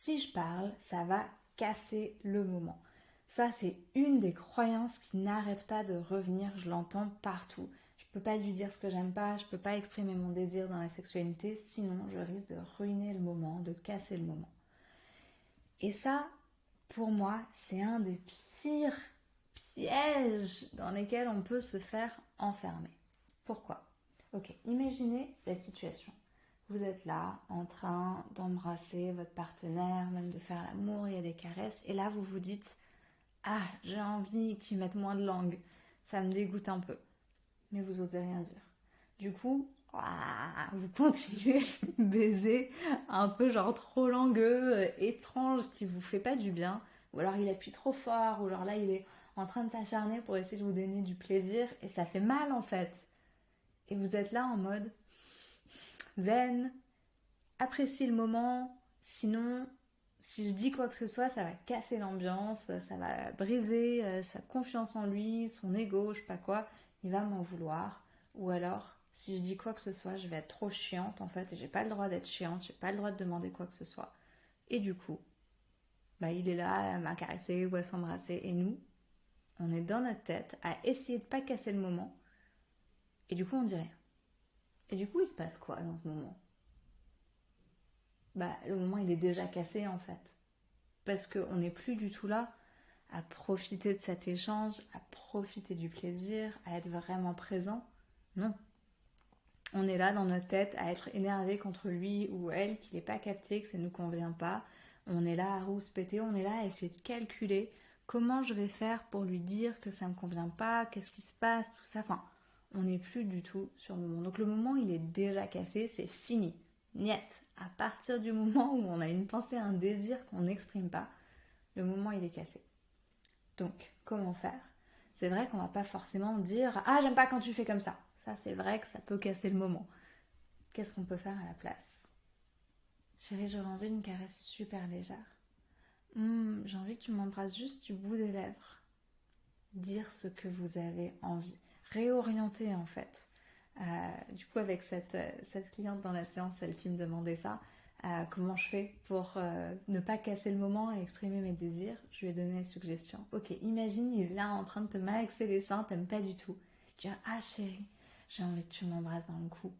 si je parle, ça va casser le moment. Ça, c'est une des croyances qui n'arrête pas de revenir, je l'entends partout. Je peux pas lui dire ce que j'aime pas, je peux pas exprimer mon désir dans la sexualité, sinon je risque de ruiner le moment, de casser le moment. Et ça, pour moi, c'est un des pires pièges dans lesquels on peut se faire enfermer. Pourquoi? Ok, imaginez la situation. Vous êtes là en train d'embrasser votre partenaire, même de faire l'amour, il y a des caresses, et là vous vous dites Ah, j'ai envie qu'ils mettent moins de langue, ça me dégoûte un peu. Mais vous osez rien dire. Du coup, vous continuez le baiser un peu genre trop langueux, euh, étrange, qui vous fait pas du bien, ou alors il appuie trop fort, ou alors là il est en train de s'acharner pour essayer de vous donner du plaisir, et ça fait mal en fait. Et vous êtes là en mode zen, apprécie le moment, sinon si je dis quoi que ce soit, ça va casser l'ambiance, ça va briser euh, sa confiance en lui, son ego, je sais pas quoi, il va m'en vouloir. Ou alors, si je dis quoi que ce soit, je vais être trop chiante en fait, et j'ai pas le droit d'être chiante, j'ai pas le droit de demander quoi que ce soit. Et du coup, bah, il est là à m'incaresser ou à s'embrasser, et nous, on est dans notre tête à essayer de pas casser le moment, et du coup on dit rien. Et du coup, il se passe quoi dans ce moment? Bah, le moment, il est déjà cassé en fait. Parce qu'on n'est plus du tout là à profiter de cet échange, à profiter du plaisir, à être vraiment présent. Non. On est là dans notre tête à être énervé contre lui ou elle, qu'il n'est pas capté, que ça ne nous convient pas. On est là à rouspéter, on est là à essayer de calculer comment je vais faire pour lui dire que ça ne me convient pas, qu'est-ce qui se passe, tout ça. Enfin, on n'est plus du tout sur le moment. Donc le moment, il est déjà cassé, c'est fini. Niet. À partir du moment où on a une pensée, un désir qu'on n'exprime pas, le moment, il est cassé. Donc, comment faire? C'est vrai qu'on va pas forcément dire Ah, j'aime pas quand tu fais comme ça. Ça, c'est vrai que ça peut casser le moment. Qu'est-ce qu'on peut faire à la place? Chérie, j'aurais envie d'une caresse super légère. Hum, j'ai envie que tu m'embrasses juste du bout des lèvres. Dire ce que vous avez envie réorienter en fait. Euh, du coup, avec cette, euh, cette, cliente dans la séance, celle qui me demandait ça, euh, comment je fais pour ne pas casser le moment et exprimer mes désirs, je lui ai donné la suggestion. Ok, imagine, il est là en train de te malaxer les seins, t'aimes pas du tout. Tu dis, ah chérie, j'ai envie que tu m'embrasses dans le cou.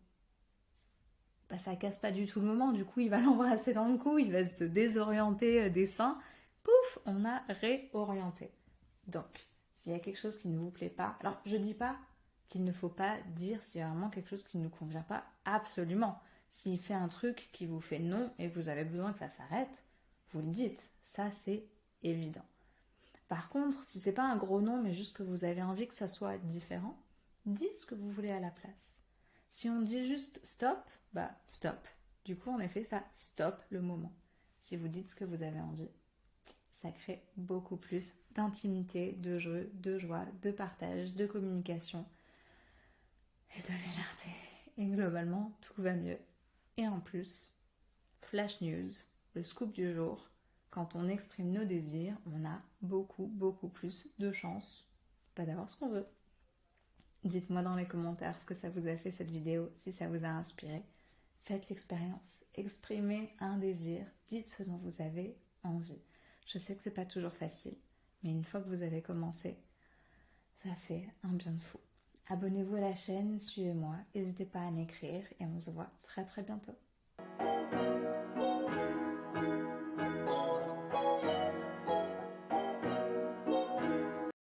Bah, ça casse pas du tout le moment, du coup, il va l'embrasser dans le cou, il va se désorienter des seins. Pouf, on a réorienté. Donc, s'il y a quelque chose qui ne vous plaît pas, alors je dis pas qu'il ne faut pas dire s'il y a vraiment quelque chose qui ne nous convient pas, absolument. S'il fait un truc qui vous fait non et que vous avez besoin que ça s'arrête, vous le dites. Ça, c'est évident. Par contre, si c'est pas un gros non, mais juste que vous avez envie que ça soit différent, dites ce que vous voulez à la place. Si on dit juste stop, bah stop. Du coup, en effet, ça stop le moment. Si vous dites ce que vous avez envie, ça crée beaucoup plus d'intimité, de jeu, de joie, de partage, de communication et de légèreté. Et globalement, tout va mieux. Et en plus, flash news, le scoop du jour, quand on exprime nos désirs, on a beaucoup, beaucoup plus de chances pas d'avoir ce qu'on veut. Dites-moi dans les commentaires ce que ça vous a fait cette vidéo, si ça vous a inspiré. Faites l'expérience, exprimez un désir, dites ce dont vous avez envie. Je sais que c'est pas toujours facile, mais une fois que vous avez commencé, ça fait un bien de fou. Abonnez-vous à la chaîne, suivez-moi, n'hésitez pas à m'écrire et on se voit très très bientôt.